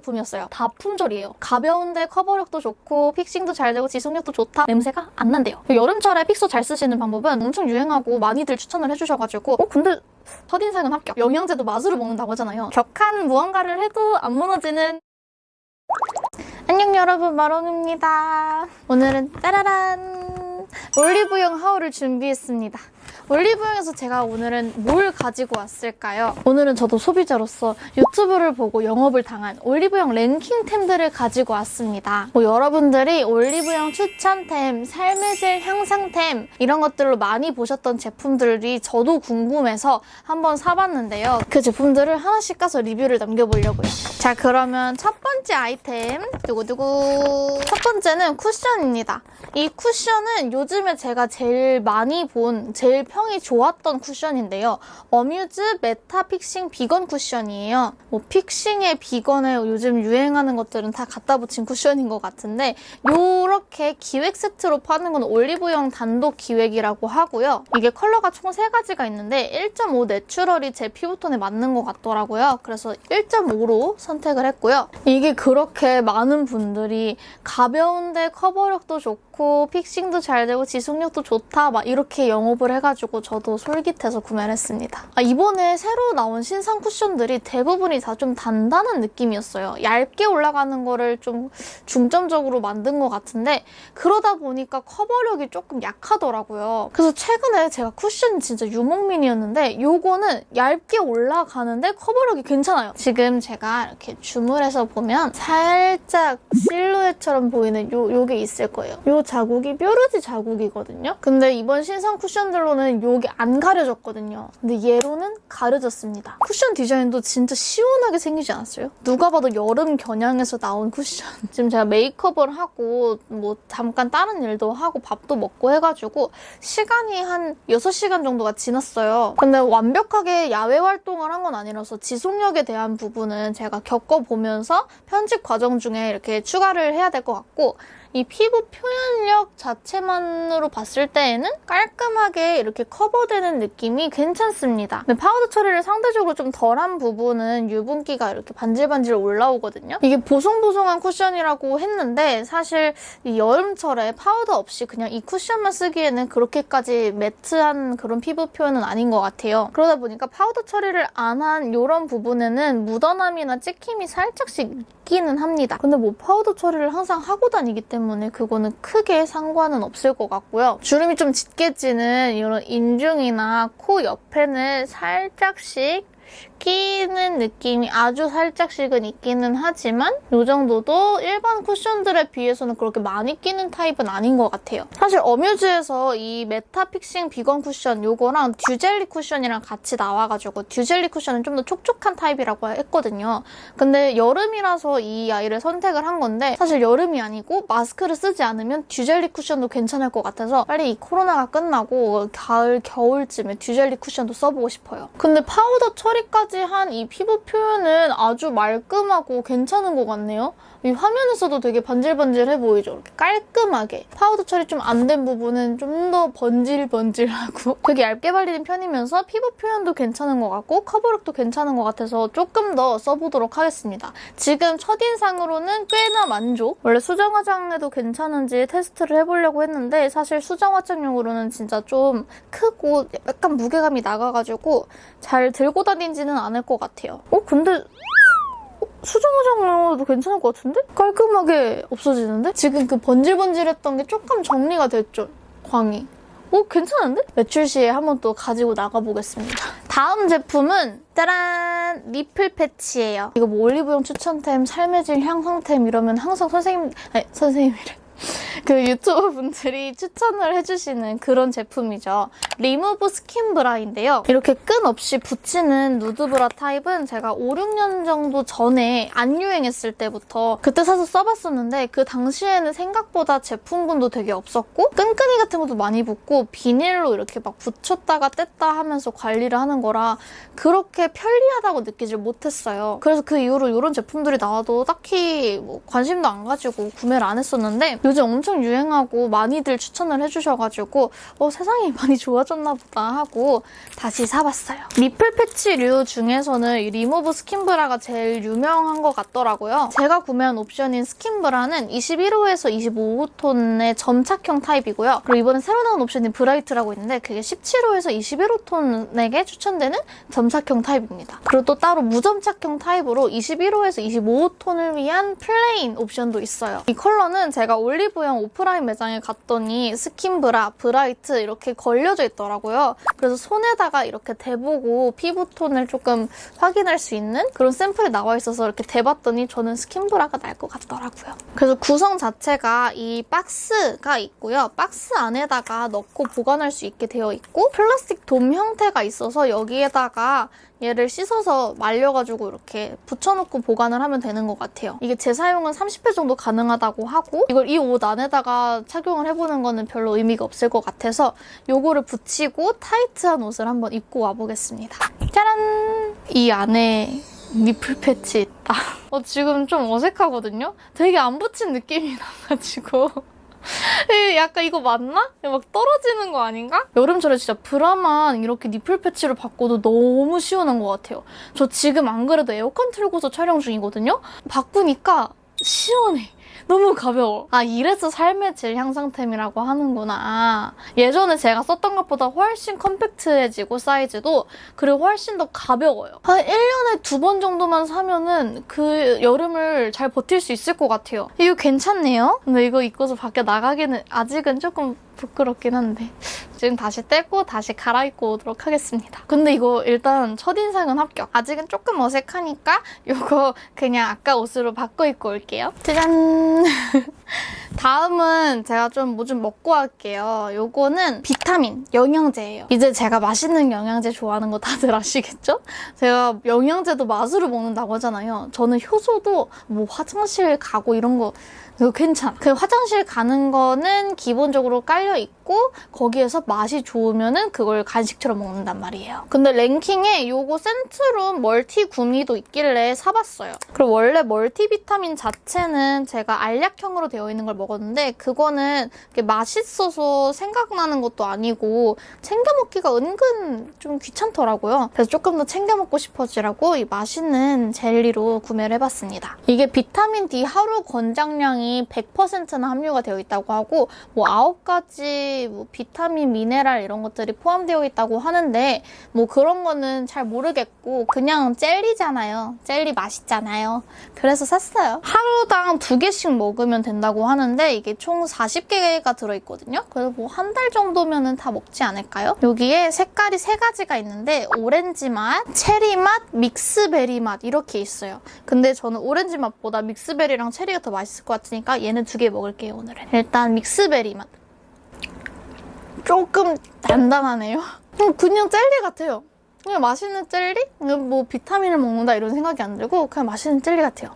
제품이었어요. 다 품절이에요. 가벼운데 커버력도 좋고 픽싱도 잘 되고 지속력도 좋다. 냄새가 안 난대요. 여름철에 픽서 잘 쓰시는 방법은 엄청 유행하고 많이들 추천을 해주셔가지고 어 근데 첫인상은 합격. 영양제도 맛으로 먹는다고 하잖아요. 격한 무언가를 해도 안 무너지는 안녕 여러분 마롱입니다. 오늘은 따라란 올리브영 하울을 준비했습니다. 올리브영에서 제가 오늘은 뭘 가지고 왔을까요? 오늘은 저도 소비자로서 유튜브를 보고 영업을 당한 올리브영 랭킹템들을 가지고 왔습니다. 뭐 여러분들이 올리브영 추천템, 삶의 질 향상템 이런 것들로 많이 보셨던 제품들이 저도 궁금해서 한번 사봤는데요. 그 제품들을 하나씩 까서 리뷰를 남겨보려고요. 자 그러면 첫 번째 아이템 두구두구 첫 번째는 쿠션입니다. 이 쿠션은 요즘에 제가 제일 많이 본 제일 평이 좋았던 쿠션인데요. 어뮤즈 메타 픽싱 비건 쿠션이에요. 뭐 fixing에 비건에 요즘 유행하는 것들은 다 갖다 붙인 쿠션인 것 같은데 이렇게 기획 세트로 파는 건 올리브영 단독 기획이라고 하고요. 이게 컬러가 총 3가지가 있는데 1.5 내추럴이 제 피부톤에 맞는 것 같더라고요. 그래서 1.5로 선택을 했고요. 이게 그렇게 많은 분들이 가벼운데 커버력도 좋고 픽싱도 잘 되고 지속력도 좋다 막 이렇게 영업을 해가지고 저도 솔깃해서 구매를 했습니다. 아, 이번에 새로 나온 신상 쿠션들이 대부분이 다 좀 단단한 느낌이었어요. 얇게 올라가는 거를 좀 중점적으로 만든 것 같은데 그러다 보니까 커버력이 조금 약하더라고요. 그래서 최근에 제가 쿠션 진짜 유목민이었는데 요거는 얇게 올라가는데 커버력이 괜찮아요. 지금 제가 이렇게 줌을 해서 보면 살짝 실루엣처럼 보이는 요, 요게 있을 거예요. 요 자국이 뾰루지 자국이거든요. 근데 이번 신상 쿠션들로는 요게 안 가려졌거든요. 근데 얘로는 가려졌습니다. 쿠션 디자인도 진짜 시원하게 생기지 않았어요? 누가 봐도 여름 겨냥해서 나온 쿠션. 지금 제가 메이크업을 하고 뭐 잠깐 다른 일도 하고 밥도 먹고 해가지고 시간이 한 6시간 정도가 지났어요. 근데 완벽하게 야외 활동을 한 건 아니라서 지속력에 대한 부분은 제가 겪어보면서 편집 과정 중에 이렇게 추가를 해야 될 것 같고 이 피부 표현력 자체만으로 봤을 때에는 깔끔하게 이렇게 커버되는 느낌이 괜찮습니다. 근데 파우더 처리를 상대적으로 좀 덜한 부분은 유분기가 이렇게 반질반질 올라오거든요. 이게 보송보송한 쿠션이라고 했는데 사실 이 여름철에 파우더 없이 그냥 이 쿠션만 쓰기에는 그렇게까지 매트한 그런 피부 표현은 아닌 것 같아요. 그러다 보니까 파우더 처리를 안 한 이런 부분에는 묻어남이나 찍힘이 살짝씩 있기는 합니다. 근데 뭐 파우더 처리를 항상 하고 다니기 때문에 그거는 크게 상관은 없을 것 같고요. 주름이 좀 짙게 지는 이런 인중이나 코 옆에는 살짝씩 끼는 느낌이 아주 살짝씩은 있기는 하지만 이 정도도 일반 쿠션들에 비해서는 그렇게 많이 끼는 타입은 아닌 것 같아요. 사실 어뮤즈에서 이 메타 픽싱 비건 쿠션 이거랑 듀젤리 쿠션이랑 같이 나와가지고 듀젤리 쿠션은 좀 더 촉촉한 타입이라고 했거든요. 근데 여름이라서 이 아이를 선택을 한 건데 사실 여름이 아니고 마스크를 쓰지 않으면 듀젤리 쿠션도 괜찮을 것 같아서 빨리 이 코로나가 끝나고 가을, 겨울쯤에 듀젤리 쿠션도 써보고 싶어요. 근데 파우더 처리까지 한 이 피부 표현은 아주 말끔하고 괜찮은 것 같네요. 이 화면에서도 되게 번질번질해 보이죠? 이렇게 깔끔하게. 파우더 처리 좀 안 된 부분은 좀 더 번질번질하고 되게 얇게 발리는 편이면서 피부 표현도 괜찮은 것 같고 커버력도 괜찮은 것 같아서 조금 더 써보도록 하겠습니다. 지금 첫인상으로는 꽤나 만족! 원래 수정 화장에도 괜찮은지 테스트를 해보려고 했는데 사실 수정 화장용으로는 진짜 좀 크고 약간 무게감이 나가가지고 잘 들고 다니지는 않을 것 같아요. 어? 근데 수정 화장으로도 괜찮을 것 같은데? 깔끔하게 없어지는데? 지금 그 번질번질했던 게 조금 정리가 됐죠, 광이. 오, 괜찮은데? 외출 시에 한번 또 가지고 나가보겠습니다. 다음 제품은 짜란! 니플 패치예요. 이거 뭐 올리브영 추천템, 삶의 질 향상템 이러면 항상 선생님, 아니, 선생님이래. 그 유튜버 분들이 추천을 해주시는 그런 제품이죠. 리무브 스킨 브라인데요. 이렇게 끈 없이 붙이는 누드 브라 타입은 제가 5, 6년 정도 전에 안 유행했을 때부터 그때 사서 써봤었는데 그 당시에는 생각보다 제품군도 되게 없었고 끈끈이 같은 것도 많이 붙고 비닐로 이렇게 막 붙였다가 뗐다 하면서 관리를 하는 거라 그렇게 편리하다고 느끼질 못했어요. 그래서 그 이후로 이런 제품들이 나와도 딱히 뭐 관심도 안 가지고 구매를 안 했었는데 요즘 엄청 유행하고 많이들 추천을 해주셔가지고 어, 세상이 많이 좋아졌나 보다 하고 다시 사봤어요. 니플 패치류 중에서는 이 리무브 스킨브라가 제일 유명한 것 같더라고요. 제가 구매한 옵션인 스킨브라는 21호에서 25호 톤의 점착형 타입이고요. 그리고 이번에 새로 나온 옵션인 브라이트라고 있는데 그게 17호에서 21호 톤에게 추천되는 점착형 타입입니다. 그리고 또 따로 무점착형 타입으로 21호에서 25호 톤을 위한 플레인 옵션도 있어요. 이 컬러는 제가 올리브영 오프라인 매장에 갔더니 스킨브라, 브라이트 이렇게 걸려져 있더라고요. 그래서 손에다가 이렇게 대보고 피부톤을 조금 확인할 수 있는 그런 샘플이 나와 있어서 이렇게 대봤더니 저는 스킨브라가 날 것 같더라고요. 그래서 구성 자체가 이 박스가 있고요. 박스 안에다가 넣고 보관할 수 있게 되어 있고 플라스틱 돔 형태가 있어서 여기에다가 얘를 씻어서 말려가지고 이렇게 붙여놓고 보관을 하면 되는 것 같아요. 이게 재사용은 30회 정도 가능하다고 하고 이걸 이 옷 안에다가 착용을 해보는 거는 별로 의미가 없을 것 같아서 요거를 붙이고 타이트한 옷을 한번 입고 와보겠습니다. 짜란! 이 안에 니플 패치 있다. 어, 지금 좀 어색하거든요? 되게 안 붙인 느낌이 나가지고. 에, 약간 이거 맞나? 막 떨어지는 거 아닌가? 여름철에 진짜 브라만 이렇게 니플 패치를 바꿔도 너무 시원한 것 같아요. 저 지금 안 그래도 에어컨 틀고서 촬영 중이거든요? 바꾸니까 시원해. 너무 가벼워. 아, 이래서 삶의 질 향상템이라고 하는구나. 예전에 제가 썼던 것보다 훨씬 컴팩트해지고 사이즈도 그리고 훨씬 더 가벼워요. 한 1년에 두 번 정도만 사면은 그 여름을 잘 버틸 수 있을 것 같아요. 이거 괜찮네요? 근데 이거 입고서 밖에 나가기는 아직은 조금 부끄럽긴 한데 지금 다시 떼고 다시 갈아입고 오도록 하겠습니다. 근데 이거 일단 첫인상은 합격. 아직은 조금 어색하니까 이거 그냥 아까 옷으로 바꿔 입고 올게요. 짜잔! 다음은 제가 좀 뭐좀 먹고 할게요. 요거는 비타민, 영양제예요. 이제 제가 맛있는 영양제 좋아하는 거 다들 아시겠죠? 제가 영양제도 맛으로 먹는다고 하잖아요. 저는 효소도 뭐 화장실 가고 이런 거 이거 괜찮아. 그 화장실 가는 거는 기본적으로 깔려 있고 거기에서 맛이 좋으면은 그걸 간식처럼 먹는단 말이에요. 근데 랭킹에 요거 센트룸 멀티 구미도 있길래 사봤어요. 그리고 원래 멀티 비타민 자체는 제가 알약형으로 되어 있는 걸 먹었는데 그거는 맛있어서 생각나는 것도 아니고 챙겨 먹기가 은근 좀 귀찮더라고요. 그래서 조금 더 챙겨 먹고 싶어지라고 이 맛있는 젤리로 구매를 해봤습니다. 이게 비타민 D 하루 권장량이 100%나 함유가 되어 있다고 하고 뭐 9가지 뭐 비타민, 미네랄 이런 것들이 포함되어 있다고 하는데 뭐 그런 거는 잘 모르겠고 그냥 젤리잖아요. 젤리 맛있잖아요. 그래서 샀어요. 하루당 두 개씩 먹으면 된다고 하는데 이게 총 40개가 들어있거든요. 그래서 뭐 한 달 정도면 은 다 먹지 않을까요? 여기에 색깔이 세 가지가 있는데 오렌지 맛, 체리 맛, 믹스베리 맛 이렇게 있어요. 근데 저는 오렌지 맛보다 믹스베리랑 체리가 더 맛있을 것 같으니까 얘는 두 개 먹을게요 오늘은. 일단 믹스베리 맛. 조금 단단하네요. 음, 그냥 젤리 같아요. 그냥 맛있는 젤리? 뭐 비타민을 먹는다 이런 생각이 안 들고 그냥 맛있는 젤리 같아요.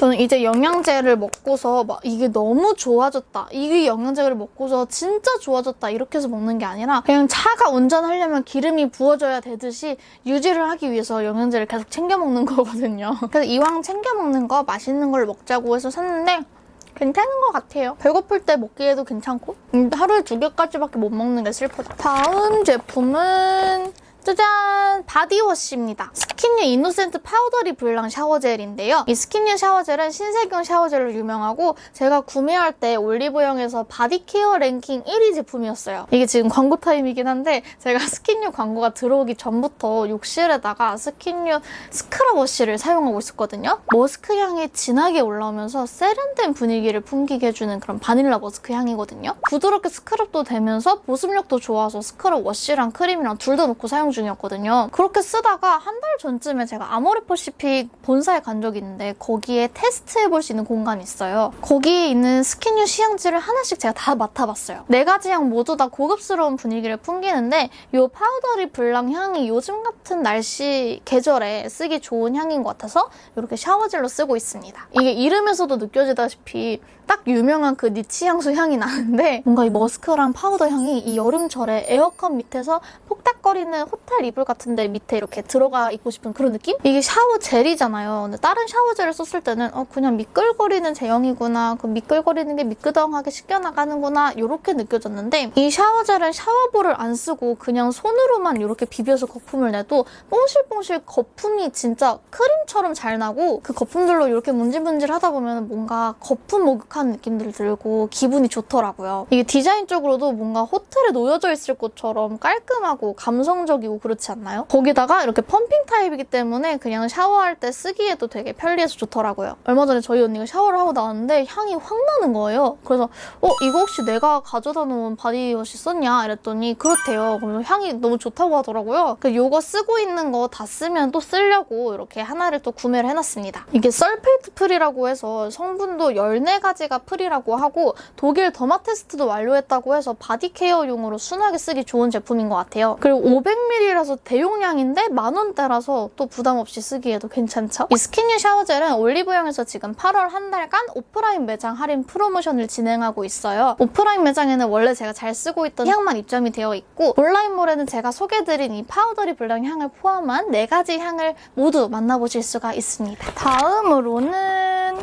저는 이제 영양제를 먹고서 막 이게 너무 좋아졌다. 이게 영양제를 먹고서 진짜 좋아졌다. 이렇게 해서 먹는 게 아니라 그냥 차가 운전하려면 기름이 부어져야 되듯이 유지를 하기 위해서 영양제를 계속 챙겨 먹는 거거든요. 그래서 이왕 챙겨 먹는 거 맛있는 걸 먹자고 해서 샀는데 괜찮은 것 같아요. 배고플 때 먹기에도 괜찮고 음, 하루에 두 개까지밖에 못 먹는 게 슬프다. 다음 제품은 짜잔! 바디워시입니다. 스킨유 이노센트 파우더리 블랑 샤워젤인데요. 이 스킨유 샤워젤은 신세경 샤워젤로 유명하고 제가 구매할 때 올리브영에서 바디케어 랭킹 1위 제품이었어요. 이게 지금 광고 타임이긴 한데 제가 스킨유 광고가 들어오기 전부터 욕실에다가 스킨유 스크럽 워시를 사용하고 있었거든요. 머스크 향이 진하게 올라오면서 세련된 분위기를 풍기게 해주는 그런 바닐라 머스크 향이거든요. 부드럽게 스크럽도 되면서 보습력도 좋아서 스크럽 워시랑 크림이랑 둘다 놓고 사용 중이었거든요. 그렇게 쓰다가 한 달 전쯤에 제가 아모레퍼시픽 본사에 간 적이 있는데 거기에 테스트해볼 수 있는 공간이 있어요. 거기에 있는 스킨유 시향지를 하나씩 제가 다 맡아봤어요. 네 가지 향 모두 다 고급스러운 분위기를 풍기는데 이 파우더리 블랑 향이 요즘 같은 날씨 계절에 쓰기 좋은 향인 것 같아서 이렇게 샤워젤로 쓰고 있습니다. 이게 이름에서도 느껴지다시피 딱 유명한 그 니치 향수 향이 나는데 뭔가 이 머스크랑 파우더 향이 이 여름철에 에어컨 밑에서 폭닥거리는 호텔 스타일 이불 같은 데 밑에 이렇게 들어가 있고 싶은 그런 느낌? 이게 샤워 젤이잖아요. 근데 다른 샤워 젤을 썼을 때는 어 그냥 미끌거리는 제형이구나. 그 미끌거리는 게 미끄덩하게 씻겨나가는구나. 이렇게 느껴졌는데 이 샤워 젤은 샤워볼을 안 쓰고 그냥 손으로만 이렇게 비벼서 거품을 내도 뽕실뽕실 거품이 진짜 크림처럼 잘 나고 그 거품들로 이렇게 문질문질 하다 보면 뭔가 거품 목욕하는 느낌들 들고 기분이 좋더라고요. 이게 디자인적으로도 뭔가 호텔에 놓여져 있을 것처럼 깔끔하고 감성적이고 그렇지 않나요? 거기다가 이렇게 펌핑 타입이기 때문에 그냥 샤워할 때 쓰기에도 되게 편리해서 좋더라고요. 얼마 전에 저희 언니가 샤워를 하고 나왔는데 향이 확 나는 거예요. 그래서 어 이거 혹시 내가 가져다 놓은 body wash 썼냐? 이랬더니 그렇대요. 그러면 향이 너무 좋다고 하더라고요. 그 요거 쓰고 있는 거 다 쓰면 또 쓰려고 이렇게 하나를 또 구매를 해놨습니다. 이게 sulfate free라고 해서 성분도 14가지가 free라고 하고 독일 derma 테스트도 완료했다고 해서 body care용으로 순하게 쓰기 좋은 제품인 것 같아요. 그리고 500ml 라서 대용량인데 만원대라서 또 부담 없이 쓰기에도 괜찮죠? 이 스킨유 샤워젤은 올리브영에서 지금 8월 한 달간 오프라인 매장 할인 프로모션을 진행하고 있어요. 오프라인 매장에는 원래 제가 잘 쓰고 있던 향만 입점이 되어 있고 온라인몰에는 제가 소개드린 이 파우더리 블랑 향을 포함한 4가지 향을 모두 만나보실 수가 있습니다. 다음으로는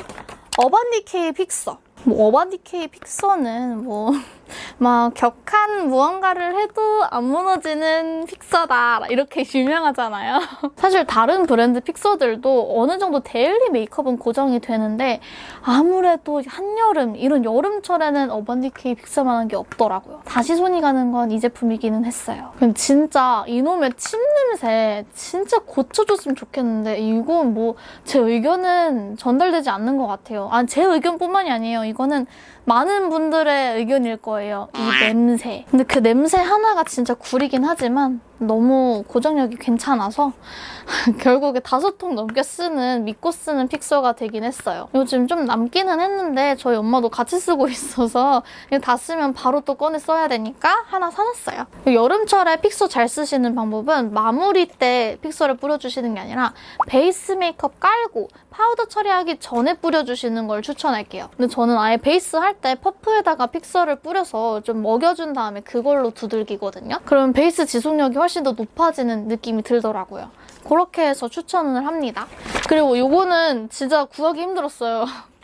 어반디케이 픽서. 뭐 어반디케이 fixer는 뭐 막 격한 무언가를 해도 안 무너지는 픽서다 이렇게 유명하잖아요. 사실 다른 브랜드 fixer들도 어느 정도 daily 메이크업은 고정이 되는데 아무래도 한여름 이런 여름철에는 어반디케이 fixer만한 게 없더라고요. 다시 손이 가는 건 이 제품이기는 했어요. 그럼 진짜 이놈의 침 냄새 진짜 고쳐줬으면 좋겠는데 이건 뭐 제 의견은 전달되지 않는 것 같아요. 아, 제 의견뿐만이 아니에요. 이거는 많은 분들의 의견일 거예요. 이 냄새. 근데 그 냄새 하나가 진짜 구리긴 하지만 너무 고정력이 괜찮아서 결국에 다섯 통 넘게 쓰는 믿고 쓰는 픽서가 되긴 했어요. 요즘 좀 남기는 했는데 저희 엄마도 같이 쓰고 있어서 다 쓰면 바로 또 꺼내 써야 되니까 하나 사놨어요. 여름철에 픽서 잘 쓰시는 방법은 마무리 때 픽서를 뿌려주시는 게 아니라 베이스 메이크업 깔고 파우더 처리하기 전에 뿌려주시는 걸 추천할게요. 근데 저는 아예 베이스 할 때 퍼프에다가 fixer를 뿌려서 좀 먹여준 다음에 그걸로 두들기거든요. 그러면 베이스 지속력이 훨씬 더 높아지는 느낌이 들더라고요. 그렇게 해서 추천을 합니다. 그리고 이거는 진짜 구하기 힘들었어요.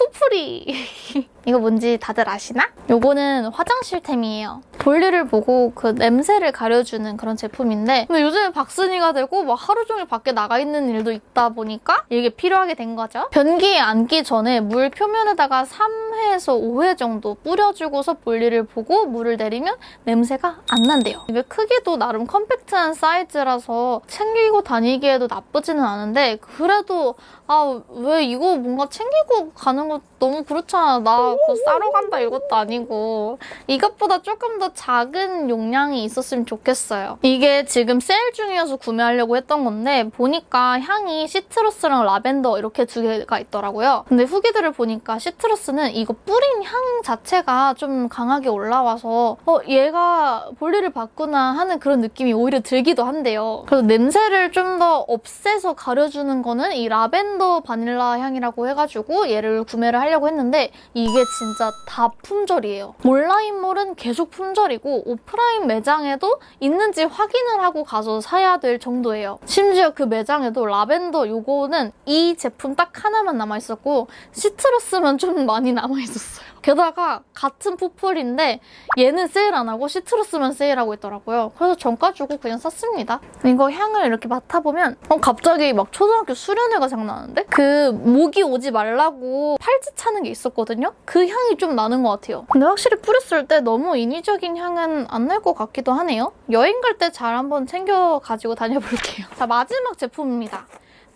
푸푸리. 이거 뭔지 다들 아시나? 이거는 화장실템이에요. 볼일을 보고 그 냄새를 가려주는 그런 제품인데 근데 요즘에 박스니가 되고 막 하루 종일 밖에 나가 있는 일도 있다 보니까 이게 필요하게 된 거죠. 변기에 앉기 전에 물 표면에다가 3회에서 5회 정도 뿌려주고서 볼일을 보고 물을 내리면 냄새가 안 난대요. 이게 크기도 나름 컴팩트한 사이즈라서 챙기고 다니기에도 나쁘지는 않은데 그래도 아 왜 이거 뭔가 챙기고 가는 거 너무 그렇잖아. 나 그거 싸러 간다 이것도 아니고 이것보다 조금 더 작은 용량이 있었으면 좋겠어요. 이게 지금 세일 중이어서 구매하려고 했던 건데 보니까 향이 시트러스랑 라벤더 이렇게 두 개가 있더라고요. 근데 후기들을 보니까 시트러스는 이거 뿌린 향 자체가 좀 강하게 올라와서 어 얘가 볼일을 봤구나 하는 그런 느낌이 오히려 들기도 한데요. 그래서 냄새를 좀 더 없애서 가려주는 거는 이 라벤더 바닐라 향이라고 해가지고 얘를 구매 를 하려고 했는데 이게 진짜 다 품절이에요. 온라인몰은 계속 품절이고 오프라인 매장에도 있는지 확인을 하고 가서 사야 될 정도예요. 심지어 그 매장에도 라벤더 요거는 이 제품 딱 하나만 남아있었고 시트러스만 좀 많이 남아있었어요. 게다가 같은 푸풀인데 얘는 세일 안 하고 시트러스만 세일하고 있더라고요. 그래서 정가 주고 그냥 샀습니다. 이거 향을 이렇게 맡아보면 어, 갑자기 막 초등학교 수련회가 생각나는데? 그 모기 오지 말라고 팔찌 차는 게 있었거든요? 그 향이 좀 나는 것 같아요. 근데 확실히 뿌렸을 때 너무 인위적인 향은 안 날 것 같기도 하네요. 여행 갈 때 잘 한번 챙겨 가지고 다녀볼게요. 자, 마지막 제품입니다.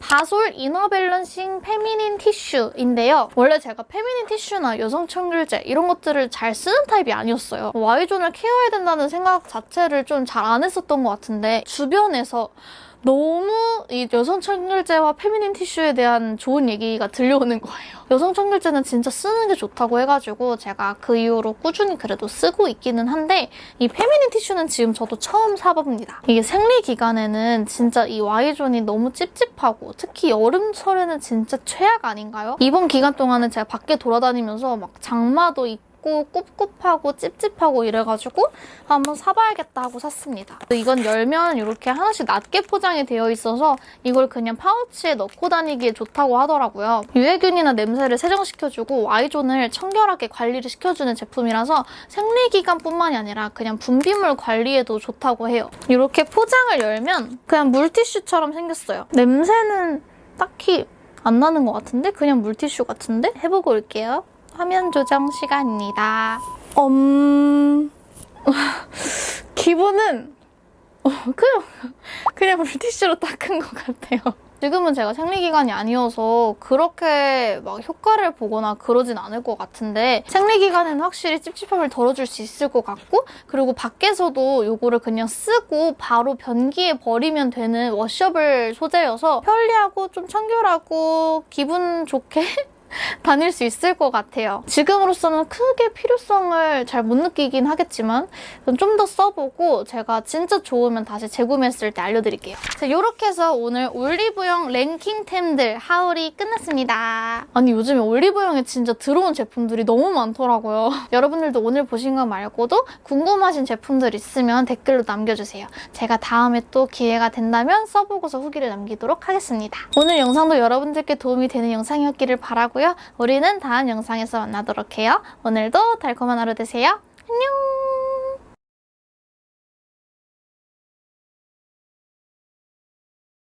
바솔 inner balancing feminine 티슈인데요. 원래 제가 feminine 티슈나 여성 청결제 이런 것들을 잘 쓰는 타입이 아니었어요. Y존을 케어해야 된다는 생각 자체를 좀 잘 안 했었던 것 같은데 주변에서 너무 이 여성 청결제와 feminine 티슈에 대한 좋은 얘기가 들려오는 거예요. 여성 청결제는 진짜 쓰는 게 좋다고 해가지고 제가 그 이후로 꾸준히 그래도 쓰고 있기는 한데 이 feminine 티슈는 지금 저도 처음 사봅니다. 이게 생리 기간에는 진짜 이 Y존이 너무 찝찝하고 특히 여름철에는 진짜 최악 아닌가요? 이번 기간 동안은 제가 밖에 돌아다니면서 막 장마도 있고 차갑고 꿉꿉하고 찝찝하고 이래가지고 한번 사봐야겠다 하고 샀습니다. 이건 열면 이렇게 하나씩 낮게 포장이 되어 있어서 이걸 그냥 파우치에 넣고 다니기에 좋다고 하더라고요. 유해균이나 냄새를 세정시켜주고 Y존을 청결하게 관리를 시켜주는 제품이라서 생리기간뿐만이 아니라 그냥 분비물 관리에도 좋다고 해요. 이렇게 포장을 열면 그냥 물티슈처럼 생겼어요. 냄새는 딱히 안 나는 것 같은데? 그냥 물티슈 같은데? 해보고 올게요. 화면 조정 시간입니다. 음... 기분은 어, 그냥 그냥 물티슈로 닦은 것 같아요. 지금은 제가 생리기간이 아니어서 그렇게 막 효과를 보거나 그러진 않을 것 같은데 생리기간에는 확실히 찝찝함을 덜어줄 수 있을 것 같고 그리고 밖에서도 이거를 그냥 쓰고 바로 변기에 버리면 되는 워셔블 소재여서 편리하고 좀 청결하고 기분 좋게 다닐 수 있을 것 같아요. 지금으로서는 크게 필요성을 잘 못 느끼긴 하겠지만 좀 더 써보고 제가 진짜 좋으면 다시 재구매했을 때 알려드릴게요. 자, 이렇게 해서 오늘 올리브영 랭킹템들 하울이 끝났습니다. 아니 요즘에 올리브영에 진짜 들어온 제품들이 너무 많더라고요. 여러분들도 오늘 보신 거 말고도 궁금하신 제품들 있으면 댓글로 남겨주세요. 제가 다음에 또 기회가 된다면 써보고서 후기를 남기도록 하겠습니다. 오늘 영상도 여러분들께 도움이 되는 영상이었기를 바라고요. 있고요. 우리는 다음 영상에서 만나도록 해요. 오늘도 달콤한 하루 되세요. 안녕!